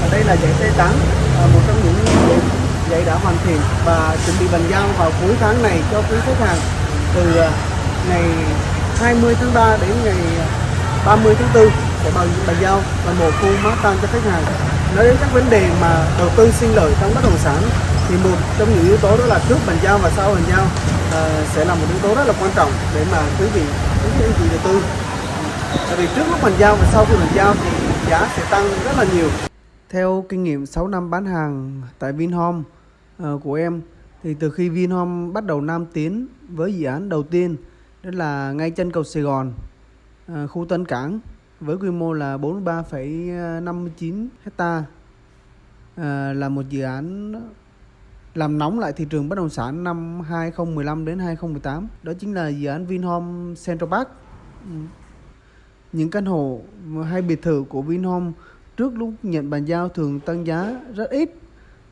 và đây là dãy T8 à, một trong những dãy đã hoàn thiện và chuẩn bị bàn giao vào cuối tháng này cho quý khách hàng từ à, ngày 20 tháng 3 đến ngày 30 tháng 4 sẽ bàn, bàn giao toàn một khu Manhattan cho khách hàng. Nói đến các vấn đề mà đầu tư sinh lợi trong bất động sản thì một trong những yếu tố đó là trước bàn giao và sau bàn giao à, sẽ là một yếu tố rất là quan trọng để mà quý vị quý anh chị đầu tư. Tại vì trước lúc bàn giao và sau khi bàn giao thì giá sẽ tăng rất là nhiều theo kinh nghiệm 6 năm bán hàng tại Vinhome uh, của em thì từ khi Vinhome bắt đầu nam tiến với dự án đầu tiên đó là ngay chân cầu Sài Gòn uh, khu Tân Cảng với quy mô là 43,59 hecta à, là một dự án làm nóng lại thị trường bất động sản năm 2015 đến 2018 đó chính là dự án Vinhome Central Park. Ừ. Những căn hộ hay biệt thự của Vinhome trước lúc nhận bàn giao thường tăng giá rất ít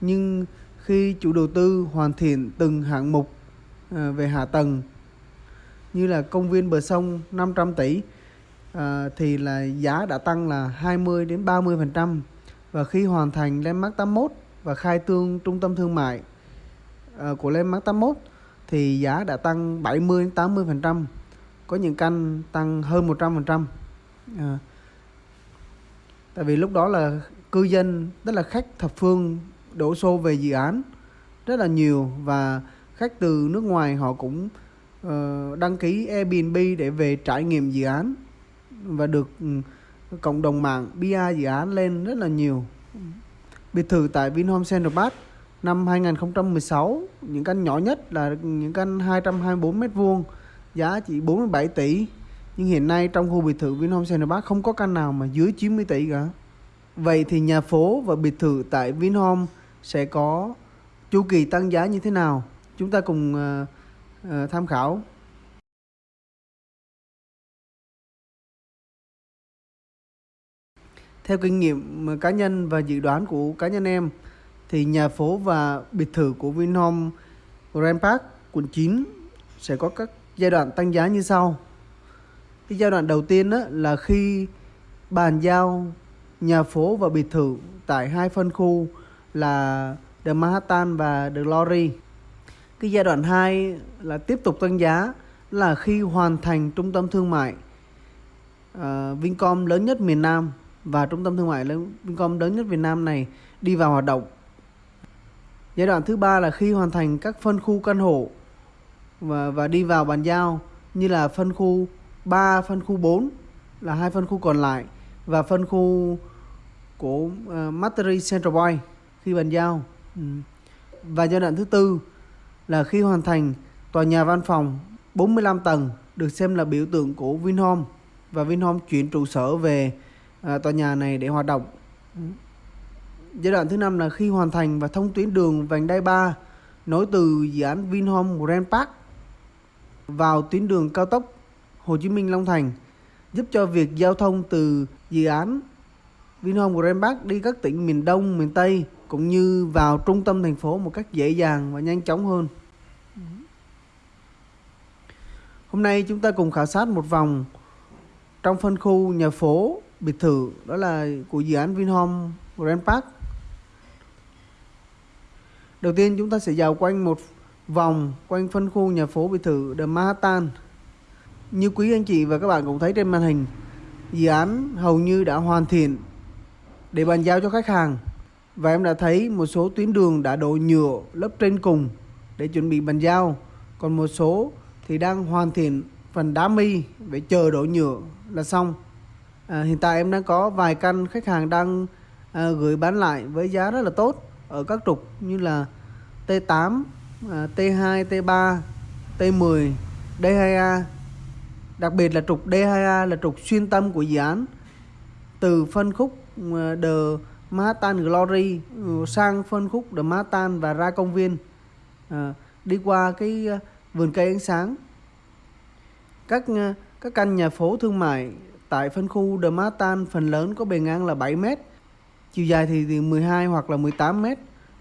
nhưng khi chủ đầu tư hoàn thiện từng hạng mục à, về hạ tầng như là công viên bờ sông 500 tỷ à, thì là giá đã tăng là 20 đến 30 phần trăm và khi hoàn thành Landmark 81 và khai trương trung tâm thương mại à, của Landmark 81 thì giá đã tăng 70 đến 80 phần trăm có những căn tăng hơn 100 phần trăm à, tại vì lúc đó là cư dân tức là khách thập phương đổ xô về dự án rất là nhiều và khách từ nước ngoài họ cũng uh, đăng ký Airbnb để về trải nghiệm dự án và được ừ, cộng đồng mạng BI dự án lên rất là nhiều. Biệt thự tại Vinhome Central Park năm 2016 những căn nhỏ nhất là những căn 224 mét vuông giá chỉ 47 tỷ nhưng hiện nay trong khu biệt thự Vinhome Central Park không có căn nào mà dưới 90 tỷ cả. Vậy thì nhà phố và biệt thự tại Vinhome sẽ có chu kỳ tăng giá như thế nào? Chúng ta cùng uh, uh, tham khảo. Theo kinh nghiệm ờ, cá nhân và dự đoán của cá nhân em thì nhà phố và biệt thự của Vinhome Grand Park quận 9 sẽ có các giai đoạn tăng giá như sau. Cái giai đoạn đầu tiên đó là khi bàn giao nhà phố và biệt thự tại hai phân khu là The Manhattan và The Glory. Cái giai đoạn 2 là tiếp tục tăng giá là khi hoàn thành trung tâm thương mại uh, Vincom lớn nhất miền Nam và trung tâm thương mại lớn Vincom lớn nhất Việt Nam này đi vào hoạt động. Giai đoạn thứ ba là khi hoàn thành các phân khu căn hộ và và đi vào bàn giao như là phân khu 3, phân khu 4 là hai phân khu còn lại và phân khu của ờ, uh, Mattery Central Point khi bàn giao. Ừ. Và giai đoạn thứ tư là khi hoàn thành tòa nhà văn phòng 45 tầng được xem là biểu tượng của Vinhome và Vinhome chuyển trụ sở về uh, tòa nhà này để hoạt động. Ừ. Giai đoạn thứ năm là khi hoàn thành và thông tuyến đường vành đai 3 nối từ dự án Vinhome Grand Park vào tuyến đường cao tốc Hồ Chí Minh Long Thành giúp cho việc giao thông từ dự án Vinhome Grand Park đi các tỉnh miền Đông, miền Tây cũng như vào trung tâm thành phố một cách dễ dàng và nhanh chóng hơn. Hôm nay chúng ta cùng khảo sát một vòng trong phân khu nhà phố biệt thự đó là của dự án Vinhome Grand Park. Đầu tiên chúng ta sẽ dạo quanh một vòng quanh phân khu nhà phố biệt thự The Manhattan. Như quý anh chị và các bạn cũng thấy trên màn hình, dự án hầu như đã hoàn thiện để bàn giao cho khách hàng. Và em đã thấy một số tuyến đường đã đổ nhựa lớp trên cùng để chuẩn bị bàn giao. Còn một số thì đang hoàn thiện phần đá mi để chờ đổ nhựa là xong. À, hiện tại em đang có vài căn khách hàng đang à, gửi bán lại với giá rất là tốt ở các trục như là T8, à, T2, T3, T10, D2A. Đặc biệt là trục D2A là trục xuyên tâm của dự án. Từ phân khúc ờ, The Manhattan Glory ờ, sang phân khúc The Manhattan và ra công viên à, đi qua cái vườn cây ánh sáng. Các các căn nhà phố thương mại Tại phân khu The Manhattan phần lớn có bề ngang là 7 m, chiều dài thì từ 12 hoặc là 18 m,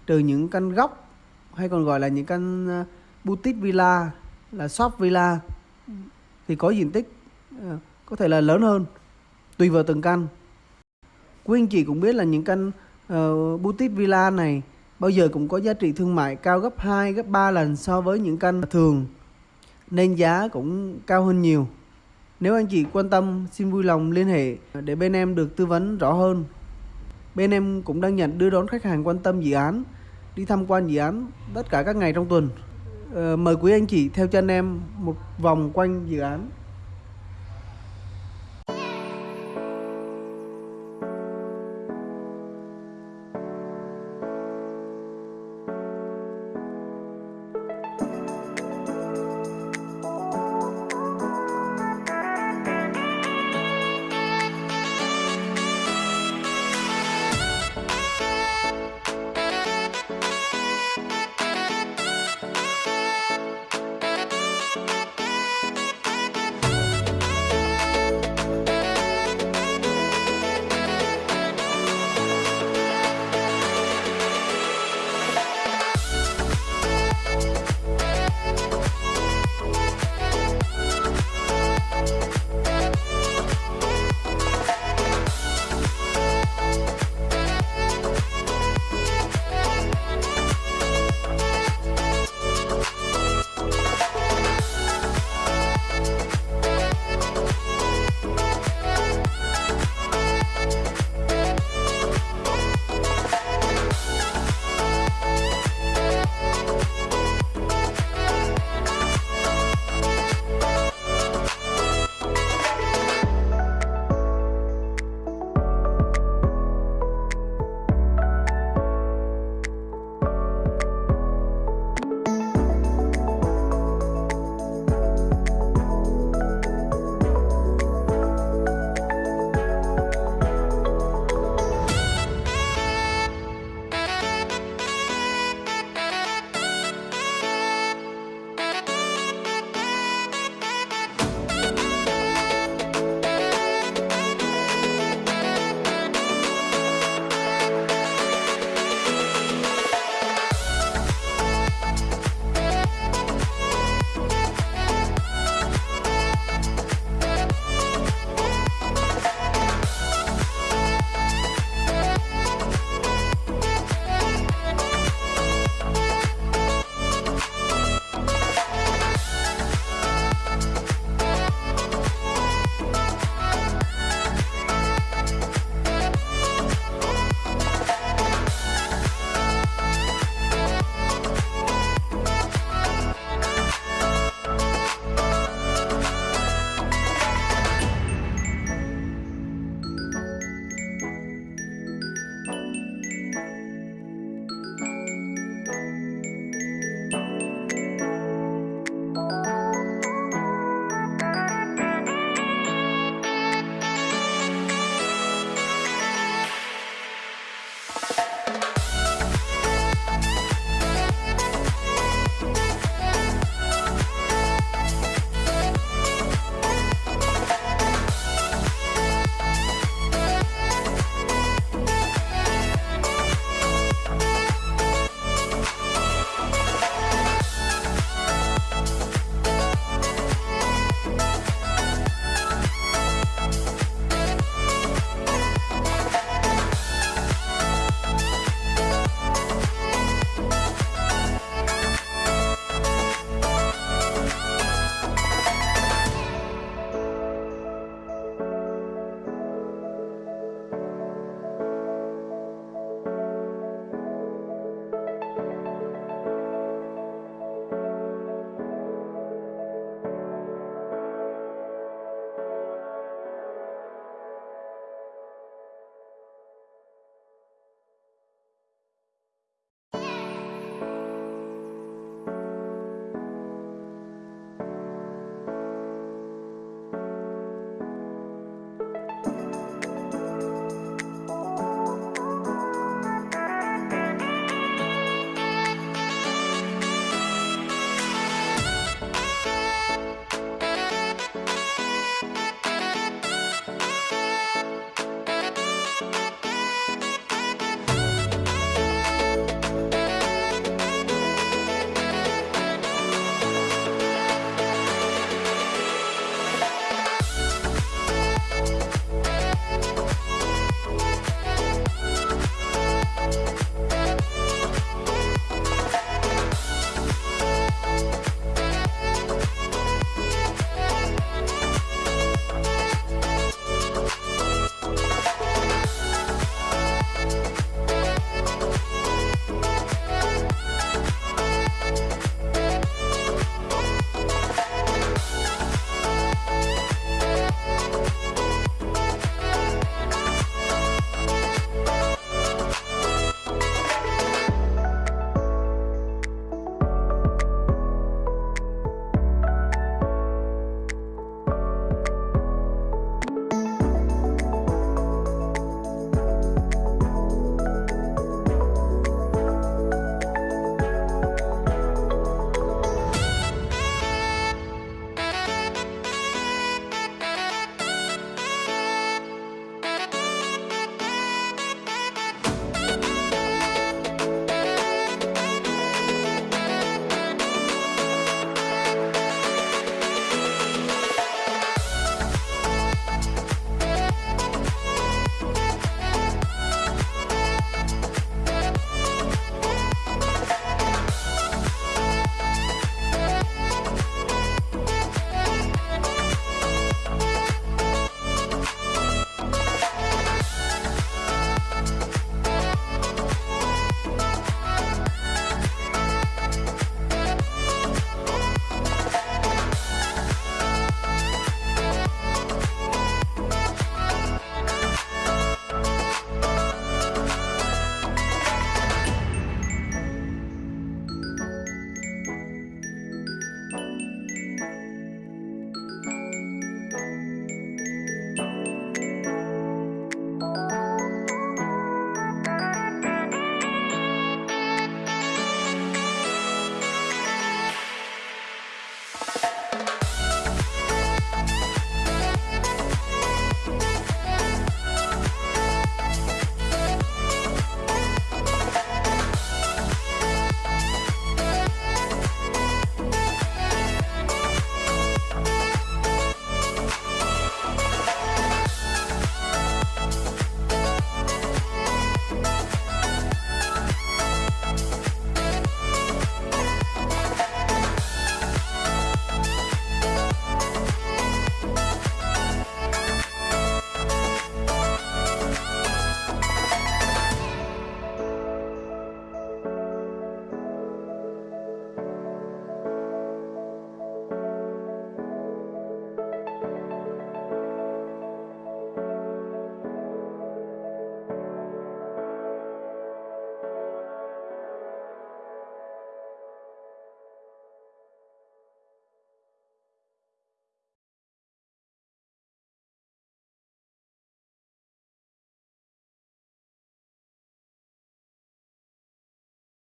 trừ những căn góc hay còn gọi là những căn boutique villa là shop villa thì có diện tích ờ, có thể là lớn hơn tùy vào từng căn. Quý anh chị cũng biết là những căn uh, boutique villa này bao giờ cũng có giá trị thương mại cao gấp 2, gấp 3 lần so với những căn thường nên giá cũng cao hơn nhiều. Nếu anh chị quan tâm xin vui lòng liên hệ để bên em được tư vấn rõ hơn. Bên em cũng đang nhận đưa đón khách hàng quan tâm dự án đi tham quan dự án tất cả các ngày trong tuần. Ờ, mời quý anh chị theo chân em một vòng quanh dự án.